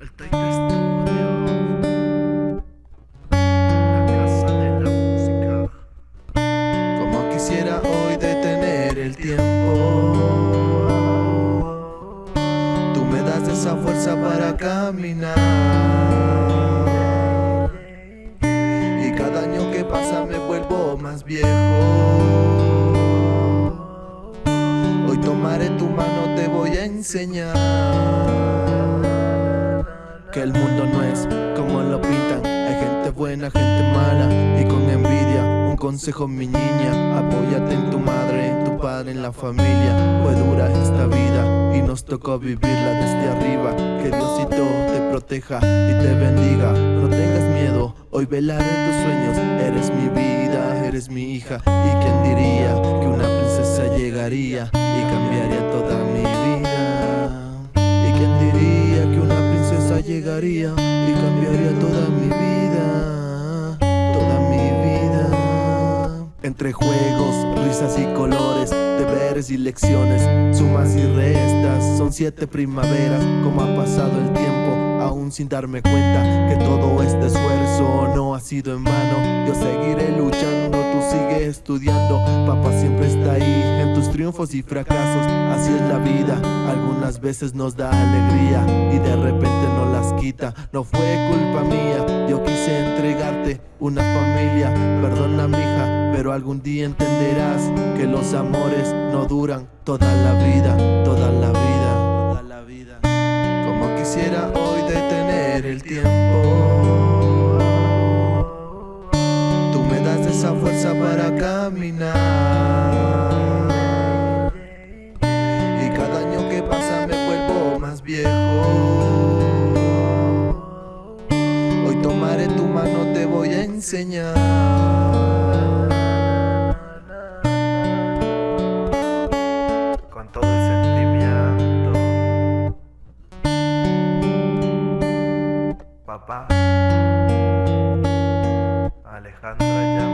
El Tight Studio, la casa de la música. Como quisiera hoy detener el tiempo, tú me das esa fuerza para caminar. Y cada año que pasa me vuelvo más viejo. Hoy tomaré tu mano enseñar. Que el mundo no es como lo pintan. Hay gente buena, gente mala y con envidia. Un consejo, mi niña, apóyate en tu madre, tu padre, en la familia. Pues dura esta vida y nos tocó vivirla desde arriba. Que Diosito te proteja y te bendiga. No tengas miedo, hoy velaré tus sueños. Eres mi vida, eres mi hija. ¿Y quién diría que una princesa y cambiaría toda mi vida? Toda mi vida. Entre juegos, risas y colores, deberes y lecciones, sumas y restas, son siete primaveras, como ha pasado el tiempo, sin darme cuenta que todo este esfuerzo no ha sido en vano. Yo seguiré luchando, tú sigue estudiando, papá siempre está ahí en tus triunfos y fracasos, así es la vida, algunas veces nos da alegría y de repente nos las quita, no fue culpa mía, yo quise entregarte una familia, perdona mija, pero algún día entenderás que los amores no duran toda la vida, toda la vida, toda la vida. Como quisiera hoy el tiempo. Tú me das esa fuerza para caminar. Y cada año que pasa me vuelvo más viejo. Hoy tomaré tu mano, te voy a enseñar. papá. Alejandra ya.